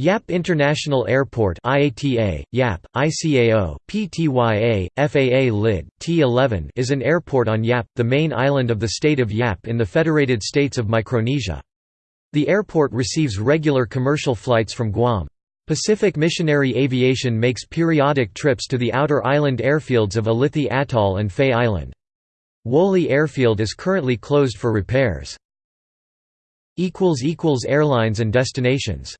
Yap International Airport IATA, Yap, ICAO, PTYA, FAA Lid, T11 is an airport on Yap, the main island of the state of Yap in the Federated States of Micronesia. The airport receives regular commercial flights from Guam. Pacific Missionary Aviation makes periodic trips to the outer island airfields of Ulithi Atoll and Fais Island. Woleai Airfield is currently closed for repairs. Airlines and destinations